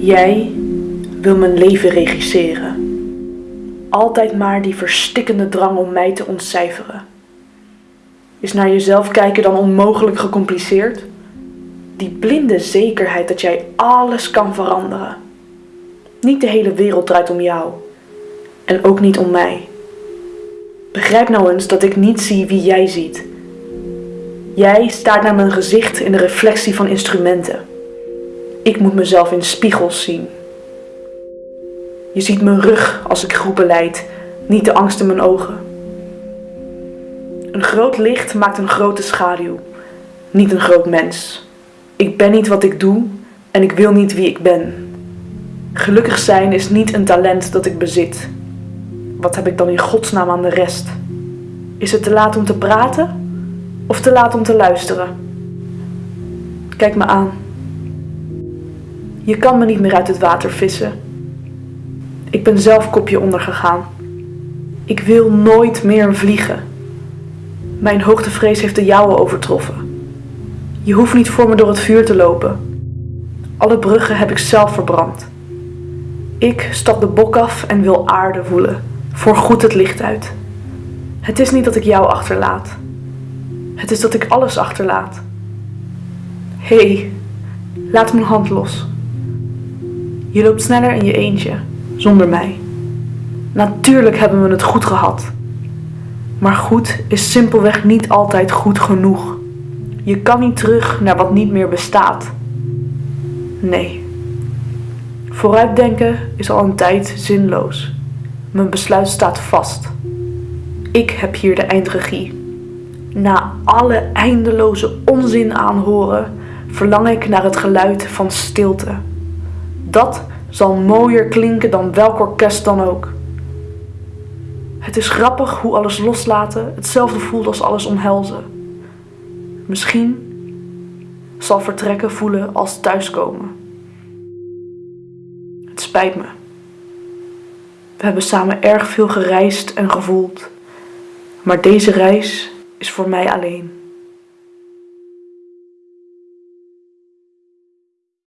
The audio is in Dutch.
Jij wil mijn leven regisseren. Altijd maar die verstikkende drang om mij te ontcijferen. Is naar jezelf kijken dan onmogelijk gecompliceerd? Die blinde zekerheid dat jij alles kan veranderen. Niet de hele wereld draait om jou. En ook niet om mij. Begrijp nou eens dat ik niet zie wie jij ziet. Jij staart naar mijn gezicht in de reflectie van instrumenten. Ik moet mezelf in spiegels zien. Je ziet mijn rug als ik groepen leid, niet de angst in mijn ogen. Een groot licht maakt een grote schaduw, niet een groot mens. Ik ben niet wat ik doe en ik wil niet wie ik ben. Gelukkig zijn is niet een talent dat ik bezit. Wat heb ik dan in godsnaam aan de rest? Is het te laat om te praten of te laat om te luisteren? Kijk me aan. Je kan me niet meer uit het water vissen. Ik ben zelf kopje ondergegaan. Ik wil nooit meer vliegen. Mijn hoogtevrees heeft de jouwe overtroffen. Je hoeft niet voor me door het vuur te lopen. Alle bruggen heb ik zelf verbrand. Ik stap de bok af en wil aarde voelen, voor goed het licht uit. Het is niet dat ik jou achterlaat. Het is dat ik alles achterlaat. Hé, hey, laat mijn hand los. Je loopt sneller in je eentje, zonder mij. Natuurlijk hebben we het goed gehad. Maar goed is simpelweg niet altijd goed genoeg. Je kan niet terug naar wat niet meer bestaat. Nee. Vooruitdenken is al een tijd zinloos. Mijn besluit staat vast. Ik heb hier de eindregie. Na alle eindeloze onzin aanhoren, verlang ik naar het geluid van stilte. Dat zal mooier klinken dan welk orkest dan ook. Het is grappig hoe alles loslaten hetzelfde voelt als alles omhelzen. Misschien zal vertrekken voelen als thuiskomen. Het spijt me. We hebben samen erg veel gereisd en gevoeld, maar deze reis is voor mij alleen.